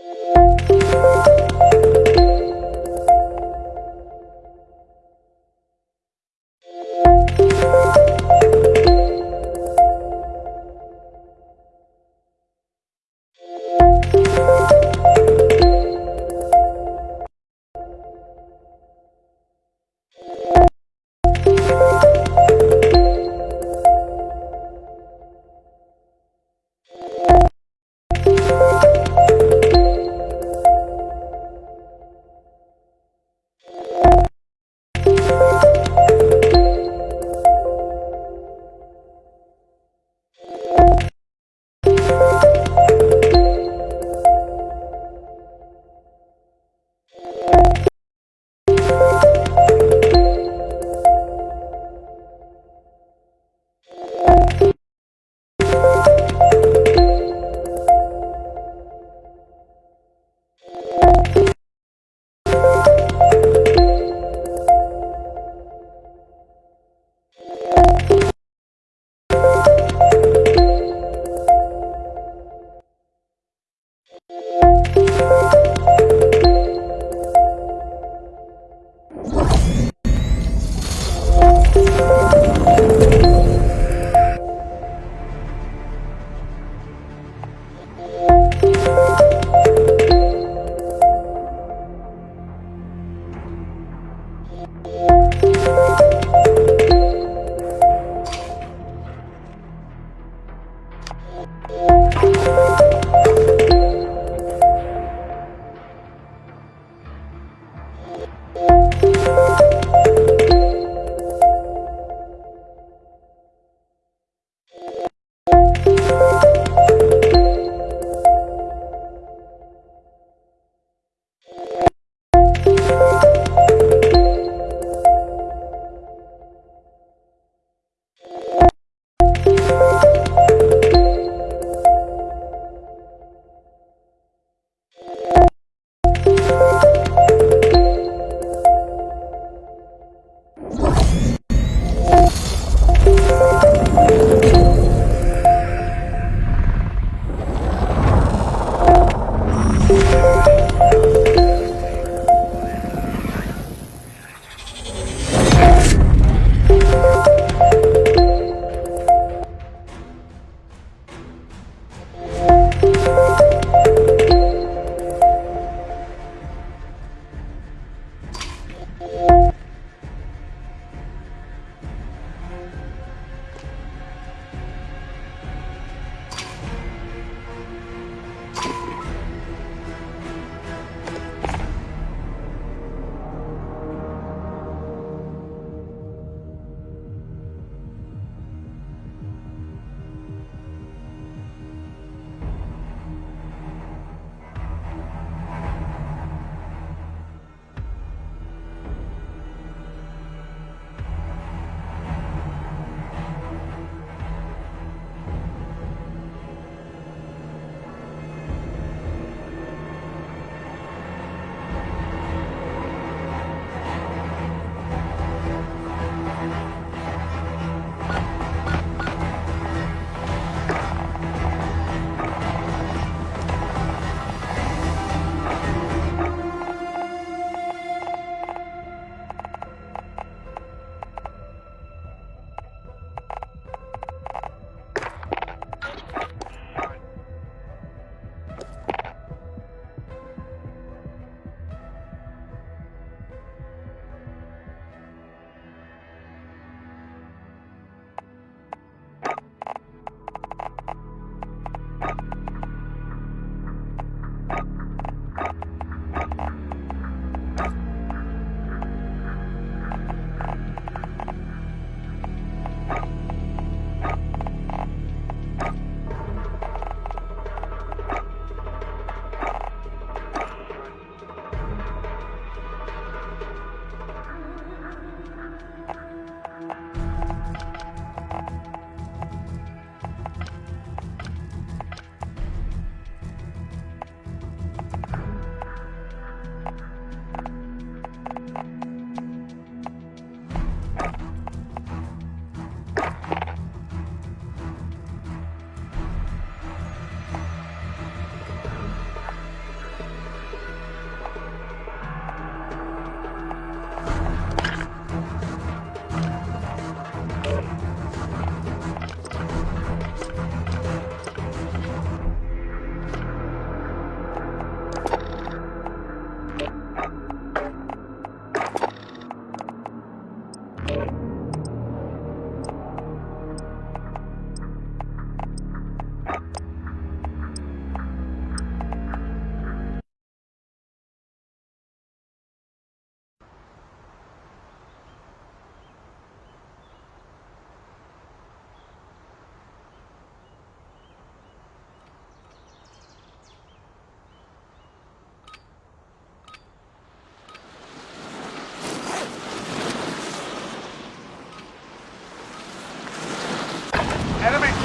you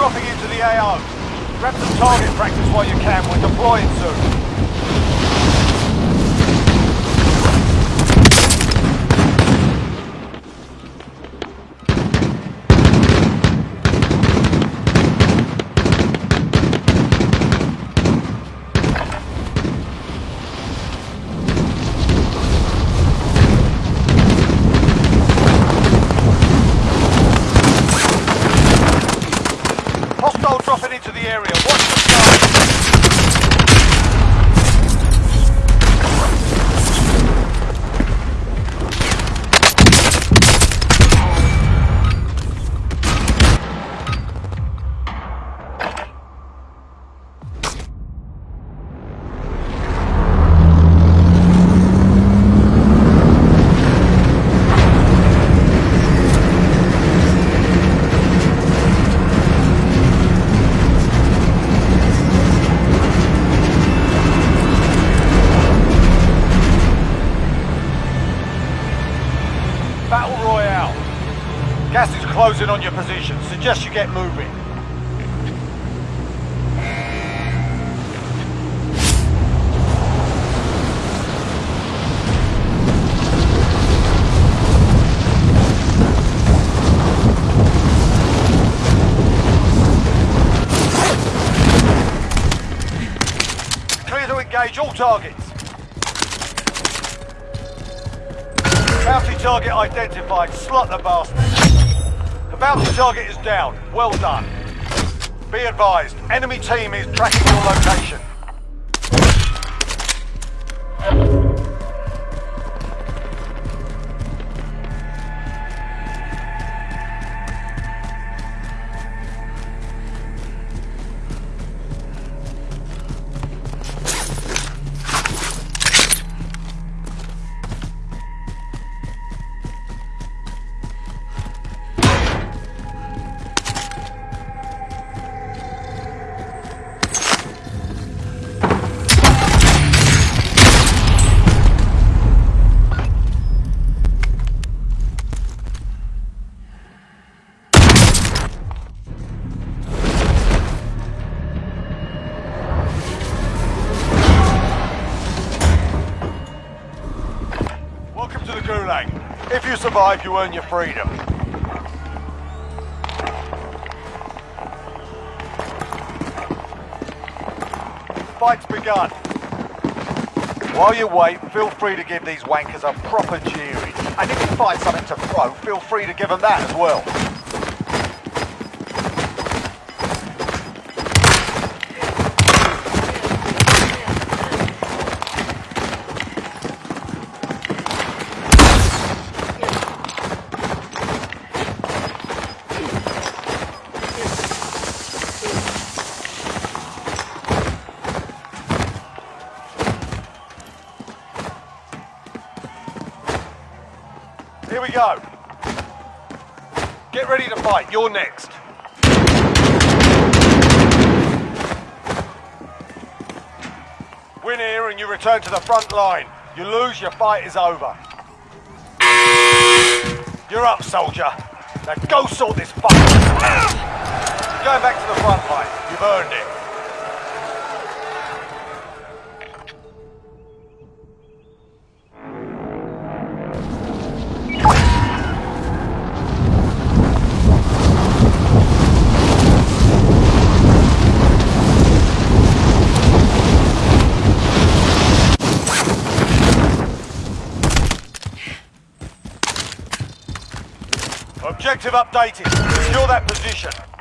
dropping into the AO. Grab some target practice while you can, we're deploying soon. Hostile dropping into the area. Watch the sky. Identified. Slot the bastard. The bounty target is down. Well done. Be advised, enemy team is tracking your location. Survive, you earn your freedom. Fight's begun. While you wait, feel free to give these wankers a proper cheering. And if you find something to throw, feel free to give them that as well. Return to the front line. You lose, your fight is over. You're up, soldier. Now go sort this fight. You're going back to the front line. You've earned it. Objective updated. Secure that position.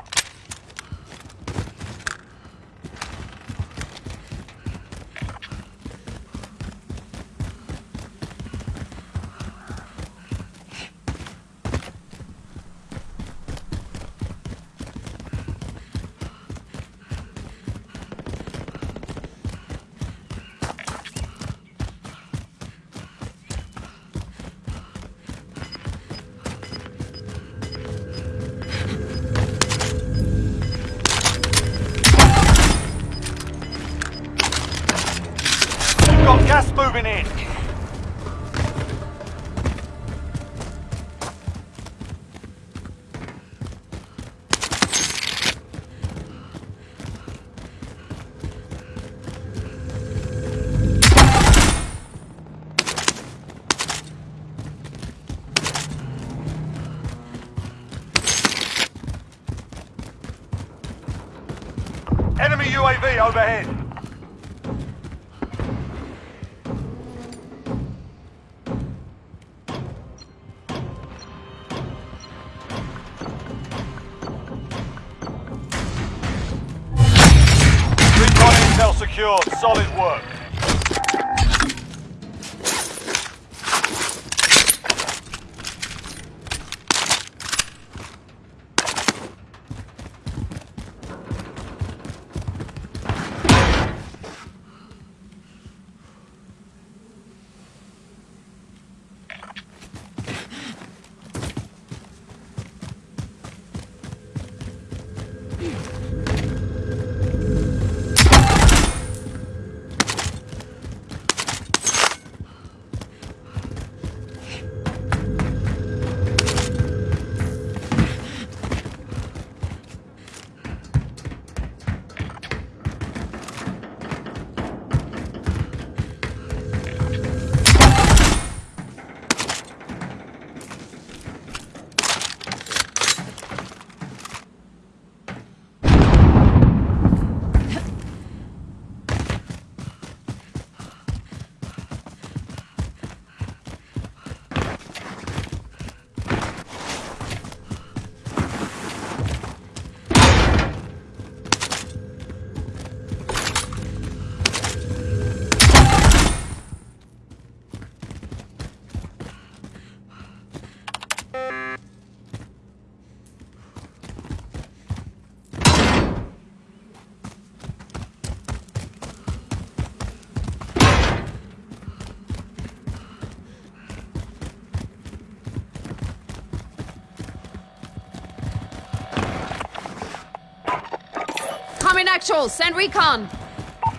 Coming actual, send recon.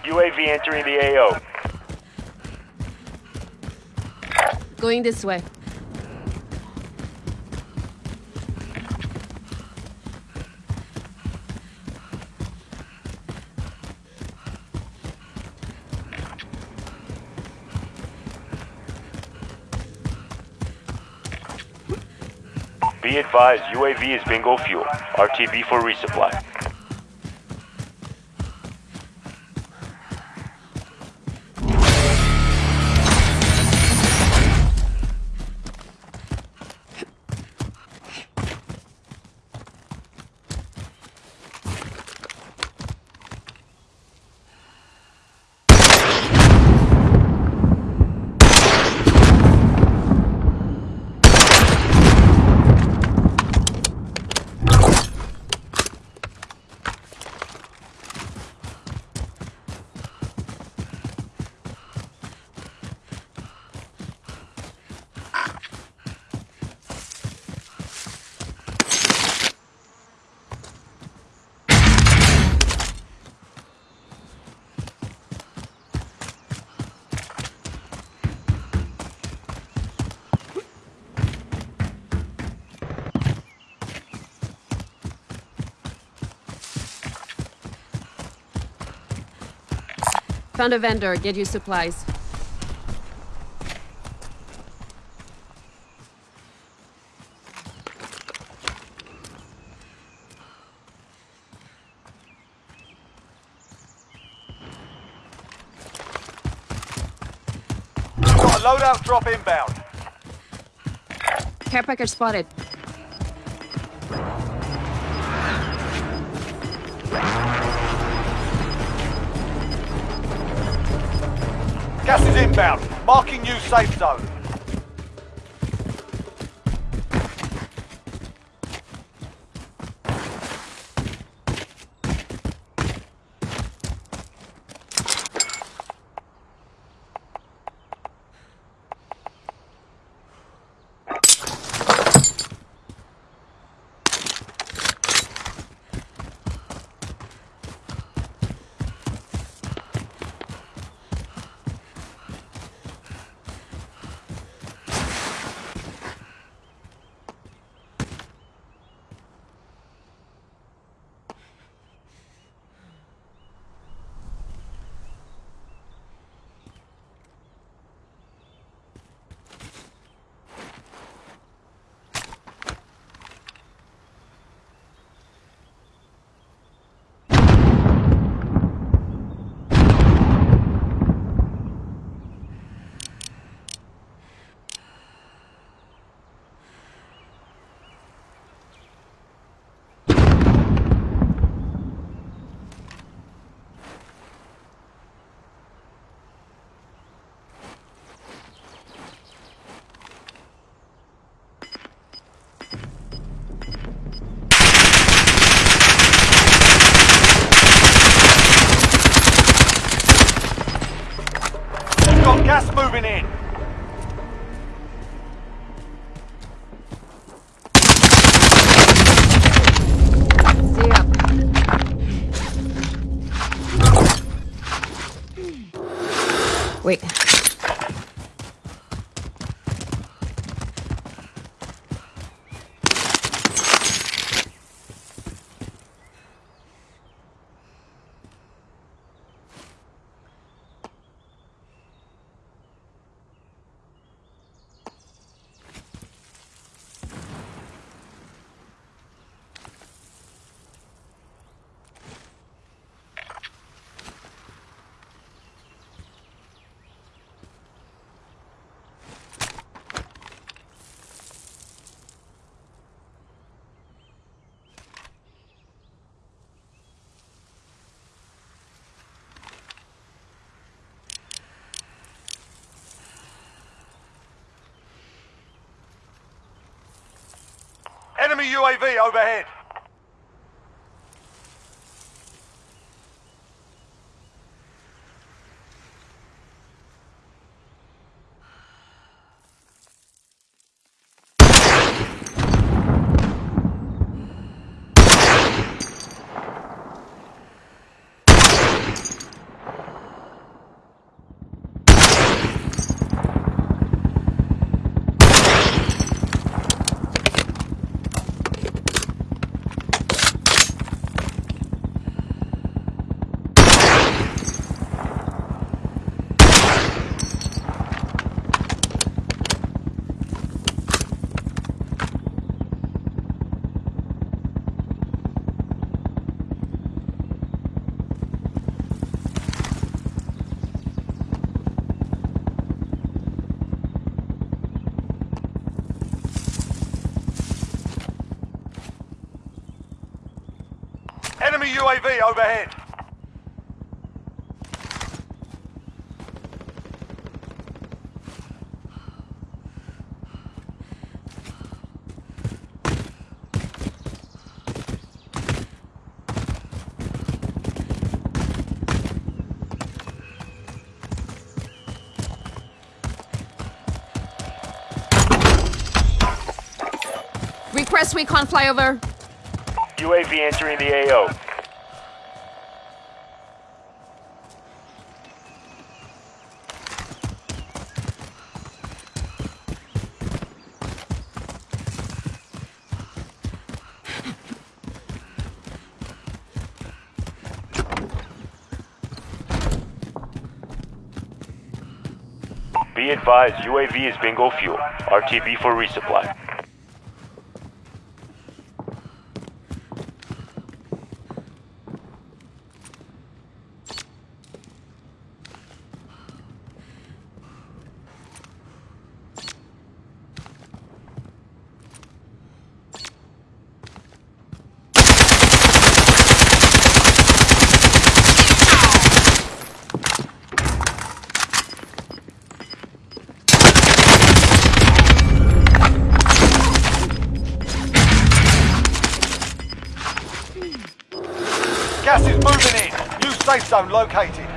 UAV entering the AO. Going this way. Be advised, UAV is bingo fuel. RTB for resupply. Found a vendor, get you supplies. Got loadout drop inbound. Care package spotted. Gas is inbound. Marking new safe zone. Moving in. Wait. Enemy UAV overhead. Enemy UAV overhead. Request recon flyover. UAV entering the AO. Be advised, UAV is bingo fuel. RTB for resupply. Gas is moving in. New safe zone located.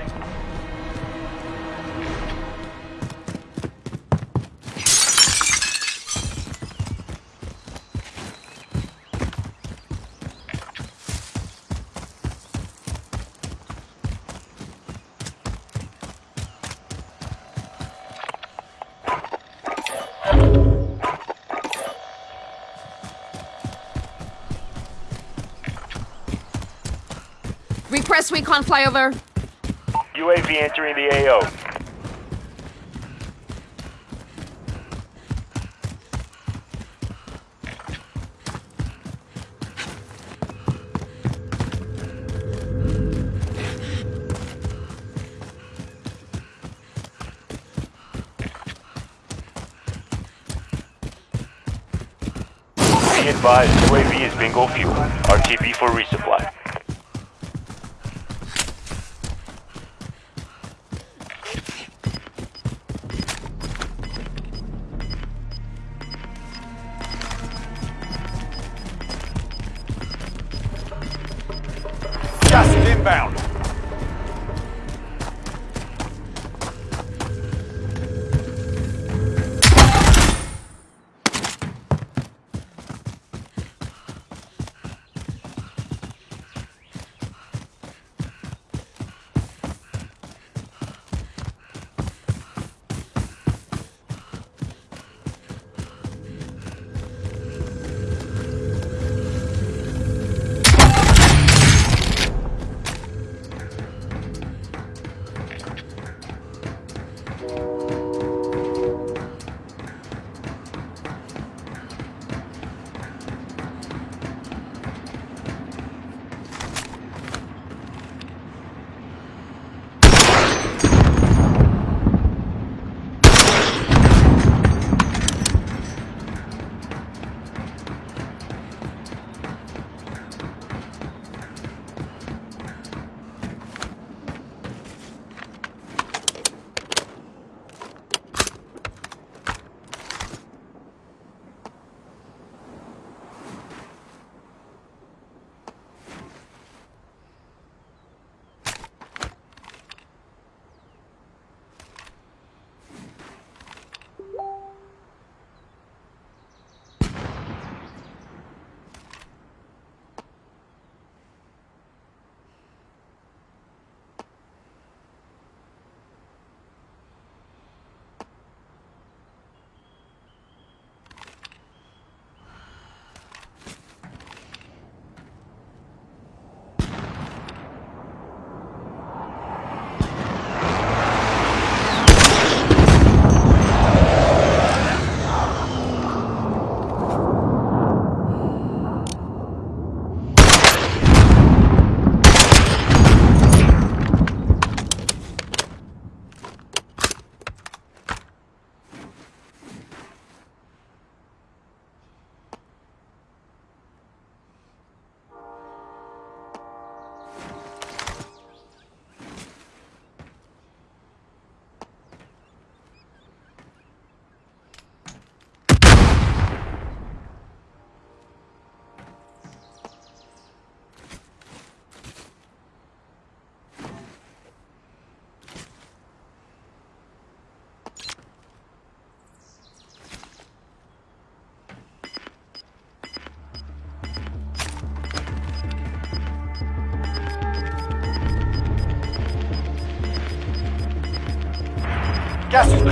Recon flyover. UAV entering the AO.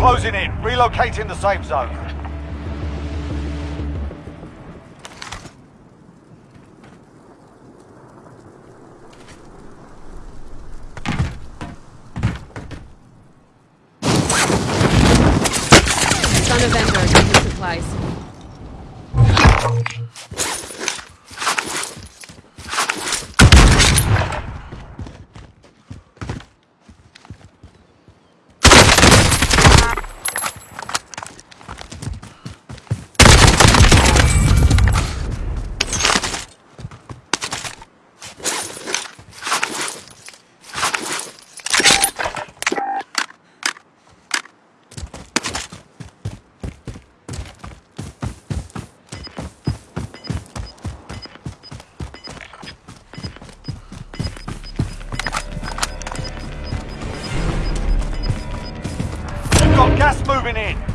Closing in. Relocating the safe zone. Gas moving in.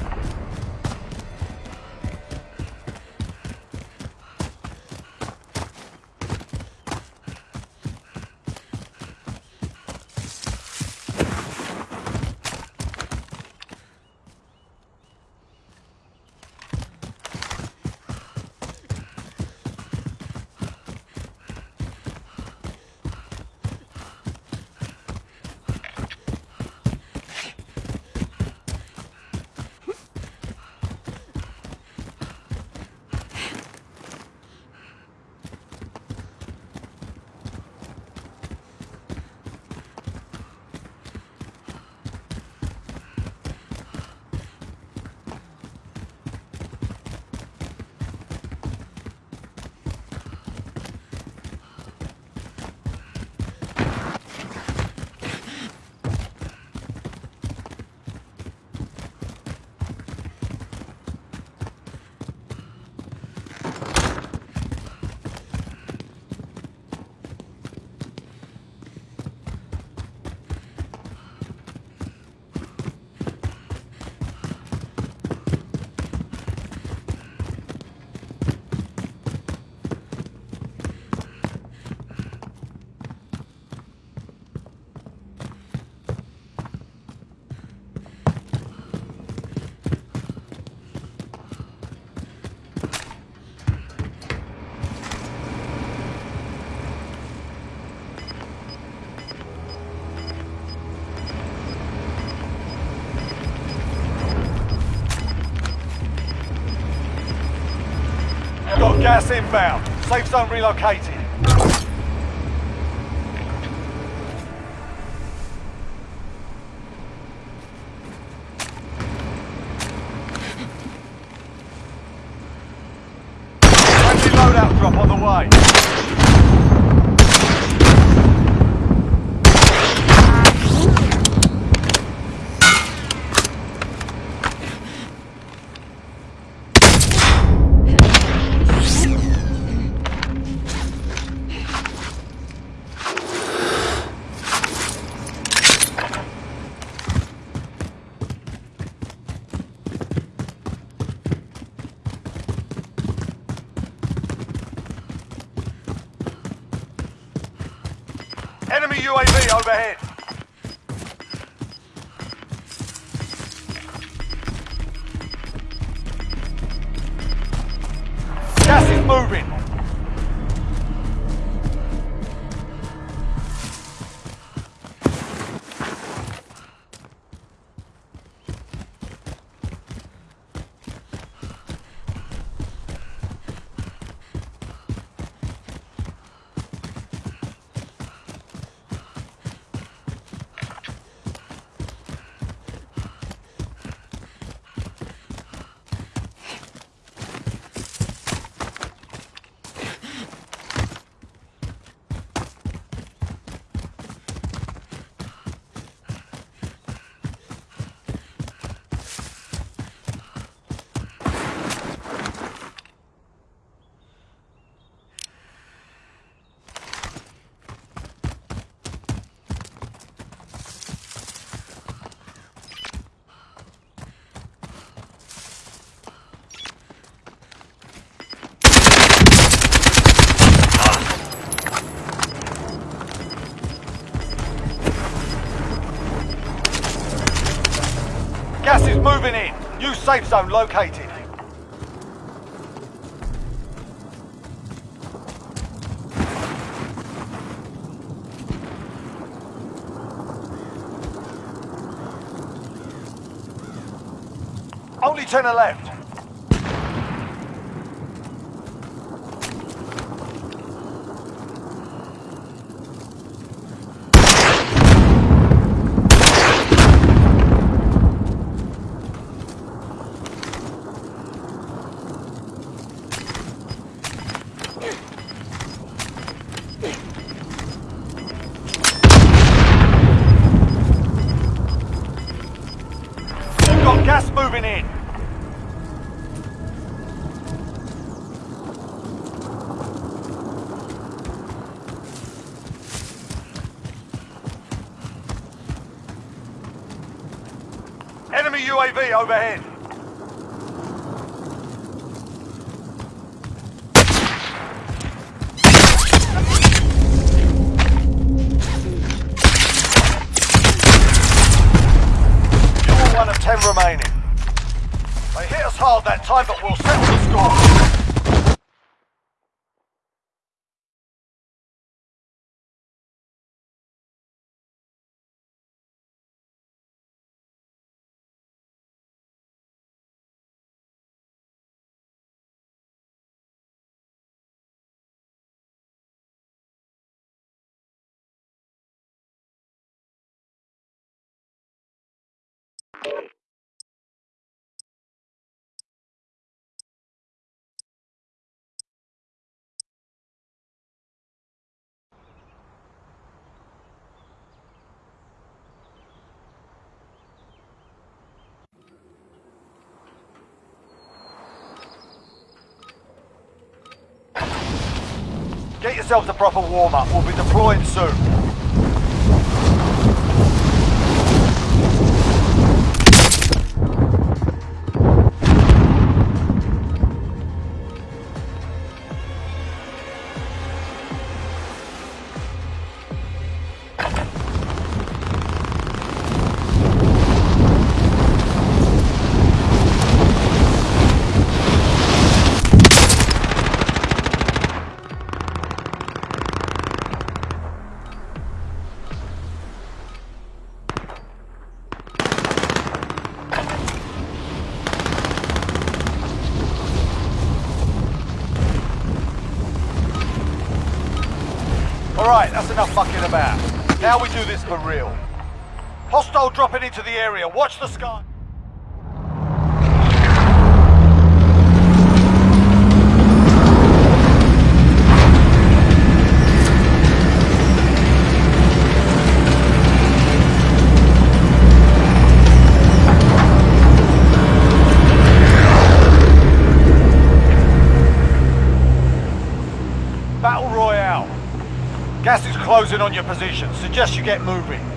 Got gas inbound. Safe zone relocated. Safe zone located. Only are left. Got gas moving in. Enemy Overhead. You're one of ten remaining. They hit us hard that time, but we'll settle the score. Get yourselves a proper warm-up. We'll be deploying soon. Alright, that's enough fucking about. Now we do this for real. Hostile dropping into the area. Watch the sky. On your position. Suggest you get moving.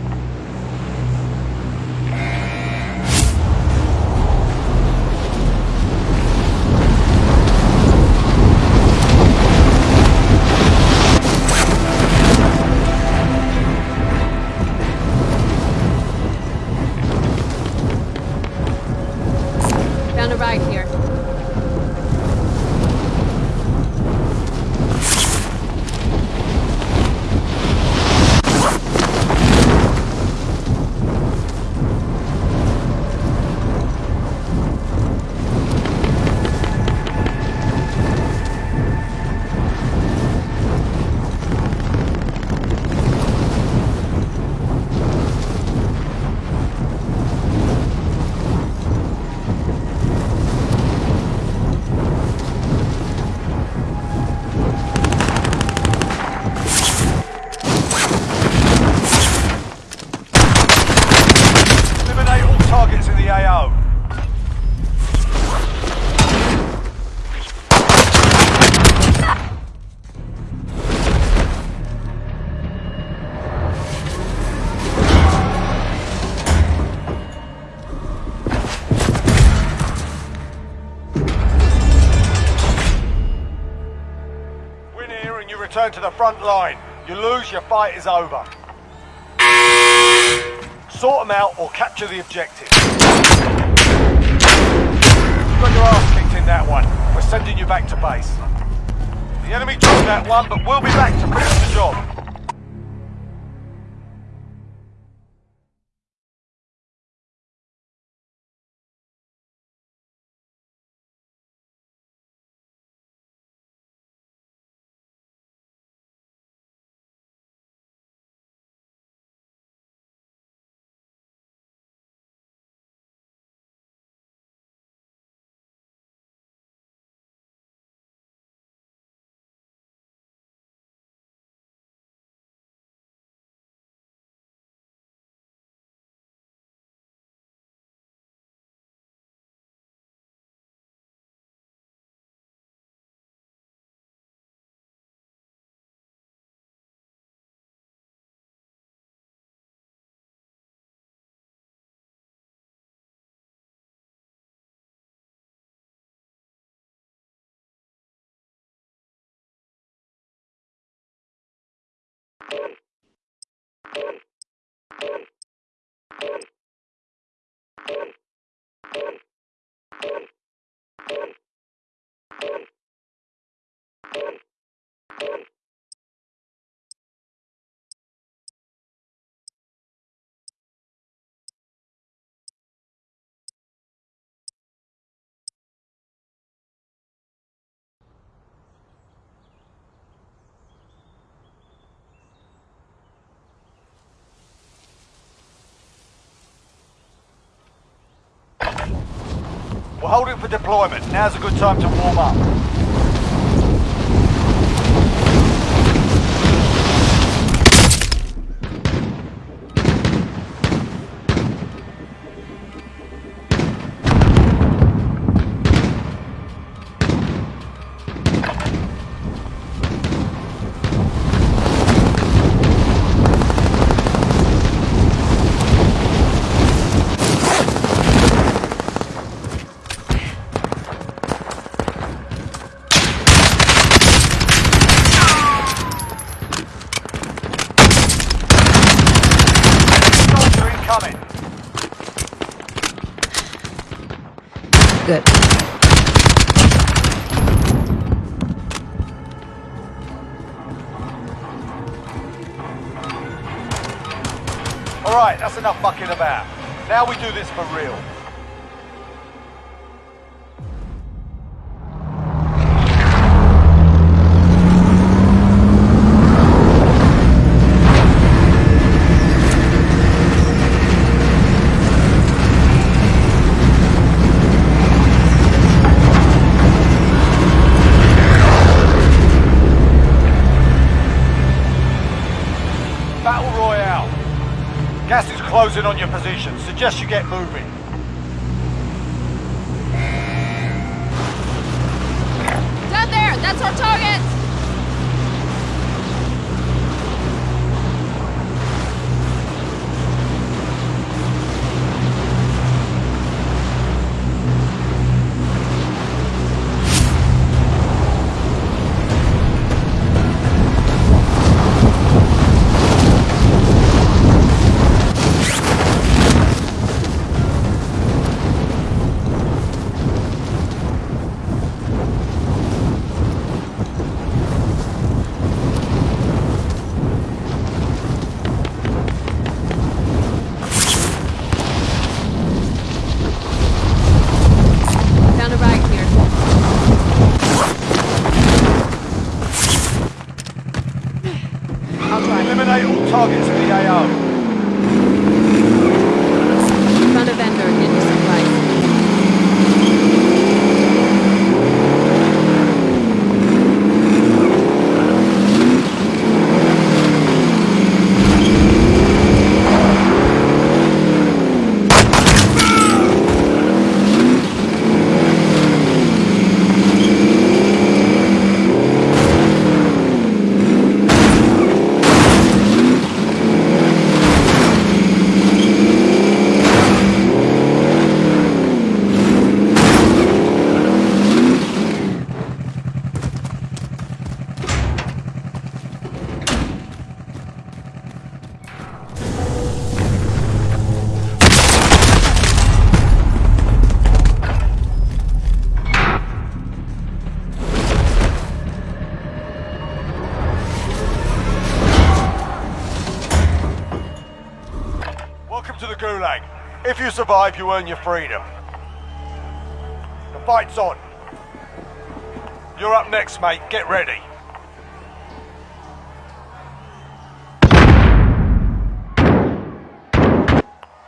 return to the front line. You lose, your fight is over. Sort them out or capture the objective. You got your ass kicked in that one. We're sending you back to base. The enemy took that one, but we'll be back to finish the job. Hold it for deployment. Now's a good time to warm up. this for real. suggest you get moving. You survive, you earn your freedom. The fight's on. You're up next, mate. Get ready.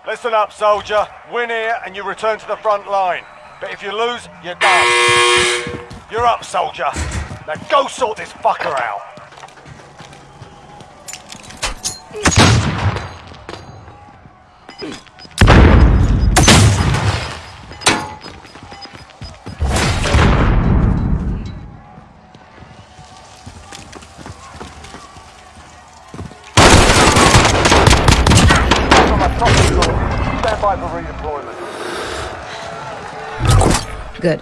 Listen up, soldier. Win here and you return to the front line. But if you lose, you're done. You're up, soldier. Now go sort this fucker out. Good.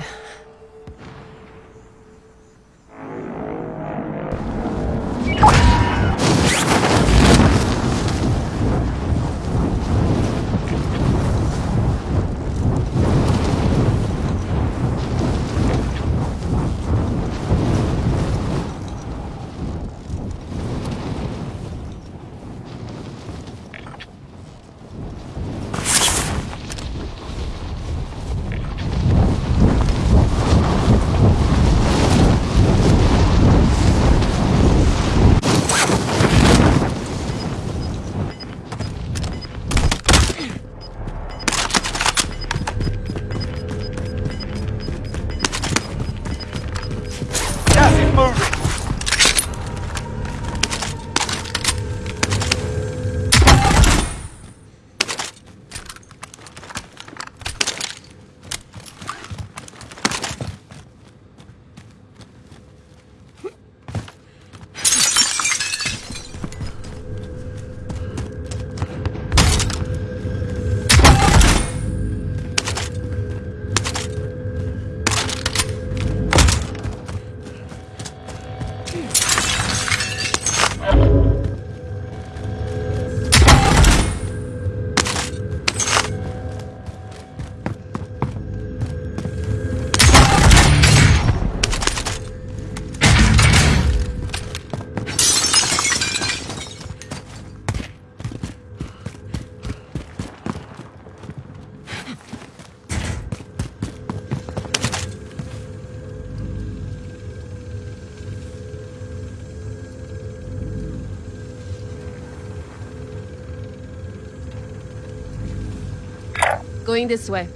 Going this way.